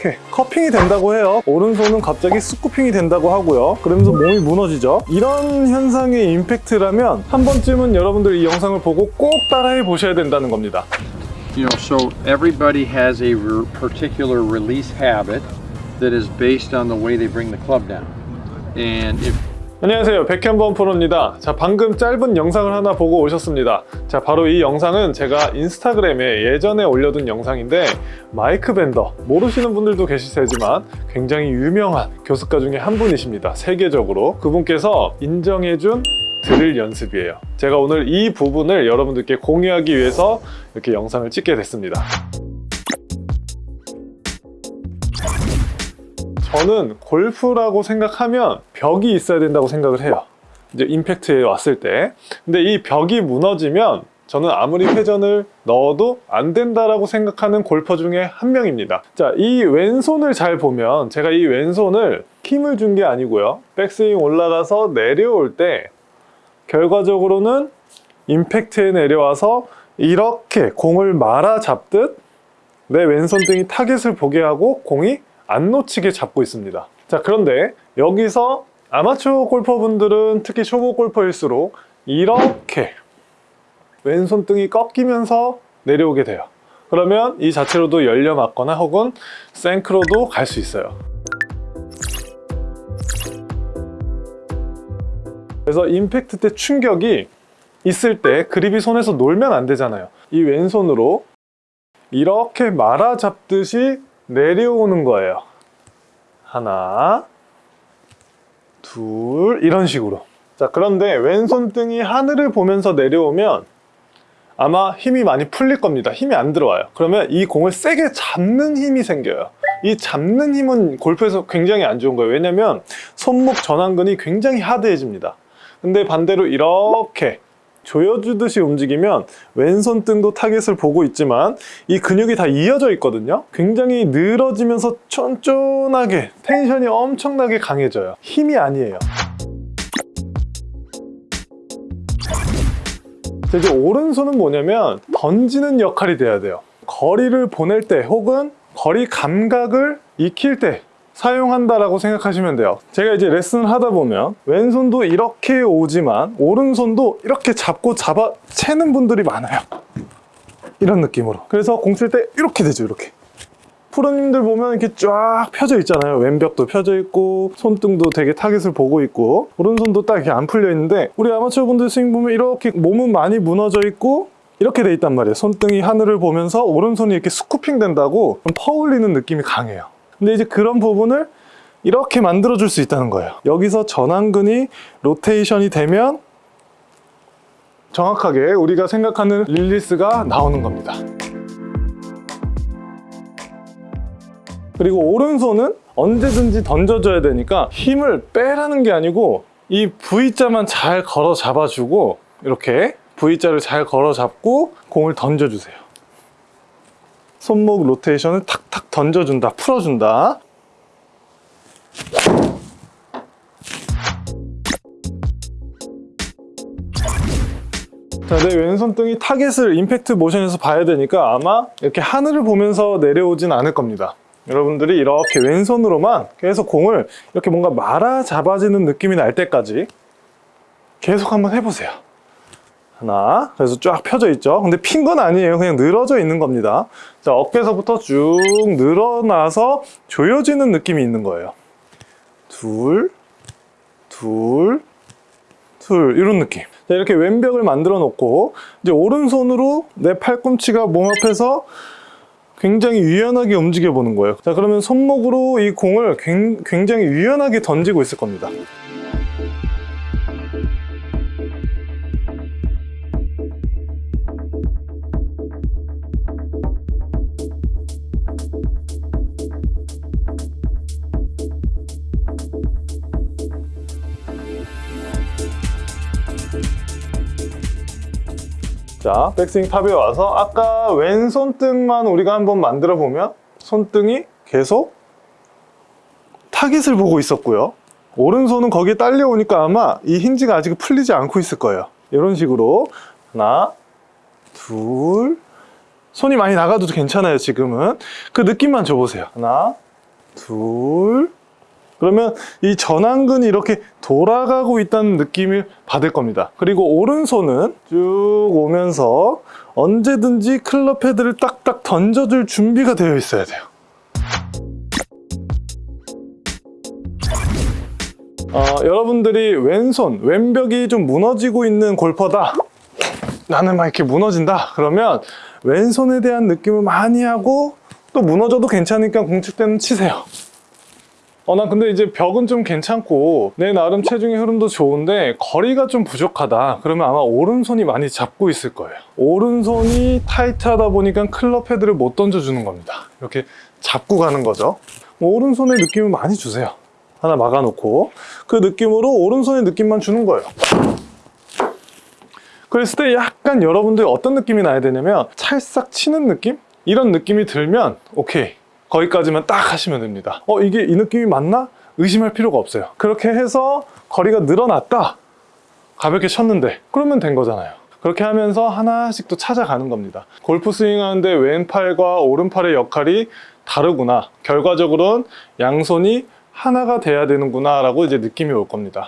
이렇게 커핑이 된다고 해요 오른손은 갑자기 스쿠핑이 된다고 하고요 그러면서 몸이 무너지죠 이런 현상의 임팩트라면 한 번쯤은 여러분들 이 영상을 보고 꼭 따라해 보셔야 된다는 겁니다 You know, so everybody has a particular release habit that is based on the way they bring the club down. And if 안녕하세요. 백현범 프로입니다. 자 방금 짧은 영상을 하나 보고 오셨습니다. 자 바로 이 영상은 제가 인스타그램에 예전에 올려둔 영상인데 마이크 밴더 모르시는 분들도 계실 테지만 굉장히 유명한 교습가 중에 한 분이십니다. 세계적으로. 그분께서 인정해준 드릴 연습이에요. 제가 오늘 이 부분을 여러분들께 공유하기 위해서 이렇게 영상을 찍게 됐습니다 저는 골프라고 생각하면 벽이 있어야 된다고 생각을 해요. 이제 임팩트에 왔을 때. 근데 이 벽이 무너지면 저는 아무리 회전을 넣어도 안 된다라고 생각하는 골퍼 중에 한 명입니다. 자, 이 왼손을 잘 보면 제가 이 왼손을 힘을 준 게 아니고요. 백스윙 올라가서 내려올 때 결과적으로는 임팩트에 내려와서 이렇게 공을 말아 잡듯 내 왼손등이 타겟을 보게 하고 공이 안 놓치게 잡고 있습니다. 자, 그런데 여기서 아마추어 골퍼분들은 특히 초보 골퍼일수록 이렇게 왼손 등이 꺾이면서 내려오게 돼요. 그러면 이 자체로도 열려 맞거나 혹은 생크로도 갈 수 있어요. 그래서 임팩트 때 충격이 있을 때 그립이 손에서 놀면 안 되잖아요. 이 왼손으로 이렇게 말아 잡듯이 내려오는 거예요. 하나, 둘, 이런 식으로. 자, 그런데 왼손등이 하늘을 보면서 내려오면 아마 힘이 많이 풀릴 겁니다. 힘이 안 들어와요. 그러면 이 공을 세게 잡는 힘이 생겨요. 이 잡는 힘은 골프에서 굉장히 안 좋은 거예요. 왜냐면 손목 전완근이 굉장히 하드해집니다. 근데 반대로 이렇게 조여주듯이 움직이면 왼손 등도 타겟을 보고 있지만 이 근육이 다 이어져 있거든요. 굉장히 늘어지면서 쫀쫀하게 텐션이 엄청나게 강해져요. 힘이 아니에요. 자, 이제 오른손은 뭐냐면 던지는 역할이 돼야 돼요. 거리를 보낼 때 혹은 거리 감각을 익힐 때 사용한다라고 생각하시면 돼요. 제가 이제 레슨을 하다 보면 왼손도 이렇게 오지만 오른손도 이렇게 잡고 잡아 채는 분들이 많아요. 이런 느낌으로. 그래서 공 칠 때 이렇게 되죠 이렇게. 프로님들 보면 이렇게 쫙 펴져 있잖아요. 왼벽도 펴져 있고 손등도 되게 타겟을 보고 있고 오른손도 딱 이렇게 안 풀려 있는데 우리 아마추어 분들 스윙 보면 이렇게 몸은 많이 무너져 있고 이렇게 돼 있단 말이에요. 손등이 하늘을 보면서 오른손이 이렇게 scooping 된다고 좀 퍼올리는 느낌이 강해요 근데 이제 그런 부분을 이렇게 만들어 줄 수 있다는 거예요. 여기서 전완근이 로테이션이 되면 정확하게 우리가 생각하는 릴리스가 나오는 겁니다. 그리고 오른손은 언제든지 던져줘야 되니까 힘을 빼라는 게 아니고 이 V자만 잘 걸어 잡아주고 이렇게 V자를 잘 걸어 잡고 공을 던져주세요 손목 로테이션을 탁탁 던져준다 풀어준다. 자, 내 왼손등이 타겟을 임팩트 모션에서 봐야 되니까 아마 이렇게 하늘을 보면서 내려오진 않을 겁니다. 여러분들이 이렇게 왼손으로만 계속 공을 이렇게 뭔가 말아 잡아지는 느낌이 날 때까지 계속 한번 해보세요 하나. 그래서 쫙 펴져 있죠. 근데 핀 건 아니에요. 그냥 늘어져 있는 겁니다. 자 어깨에서부터 쭉 늘어나서 조여지는 느낌이 있는 거예요. 둘, 둘, 둘. 이런 느낌. 자, 이렇게 왼벽을 만들어 놓고 이제 오른손으로 내 팔꿈치가 몸 앞에서 굉장히 유연하게 움직여 보는 거예요. 자 그러면 손목으로 이 공을 굉장히 유연하게 던지고 있을 겁니다 자 백스윙 탑에 와서 아까 왼손등만 우리가 한번 만들어 보면 손등이 계속 타깃을 보고 있었고요. 오른손은 거기에 딸려오니까 아마 이 힌지가 아직 풀리지 않고 있을 거예요. 이런 식으로 하나 둘. 손이 많이 나가도 괜찮아요 지금은. 그 느낌만 줘보세요. 하나 둘. 그러면 이 전완근이 이렇게 돌아가고 있다는 느낌을 받을 겁니다. 그리고 오른손은 쭉 오면서 언제든지 클럽 헤드를 딱딱 던져줄 준비가 되어 있어야 돼요. 어, 여러분들이 왼손, 왼벽이 좀 무너지고 있는 골퍼다. 나는 막 이렇게 무너진다. 그러면 왼손에 대한 느낌을 많이 하고 또 무너져도 괜찮으니까 공칠 때는 치세요. 어, 난 근데 이제 벽은 좀 괜찮고 내 나름 체중의 흐름도 좋은데 거리가 좀 부족하다. 그러면 아마 오른손이 많이 잡고 있을 거예요. 오른손이 타이트하다 보니까 클럽 헤드를 못 던져주는 겁니다. 이렇게 잡고 가는 거죠. 뭐 오른손에 느낌을 많이 주세요. 하나 막아놓고 그 느낌으로 오른손의 느낌만 주는 거예요. 그랬을 때 약간 여러분들 어떤 느낌이 나야 되냐면 찰싹 치는 느낌? 이런 느낌이 들면 오케이 거기까지만 딱 하시면 됩니다. 어 이게 이 느낌이 맞나? 의심할 필요가 없어요. 그렇게 해서 거리가 늘어났다. 가볍게 쳤는데 그러면 된 거잖아요. 그렇게 하면서 하나씩 또 찾아가는 겁니다. 골프 스윙 하는데 왼팔과 오른팔의 역할이 다르구나. 결과적으로는 양손이 하나가 돼야 되는구나 라고 이제 느낌이 올 겁니다